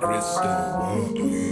crystal.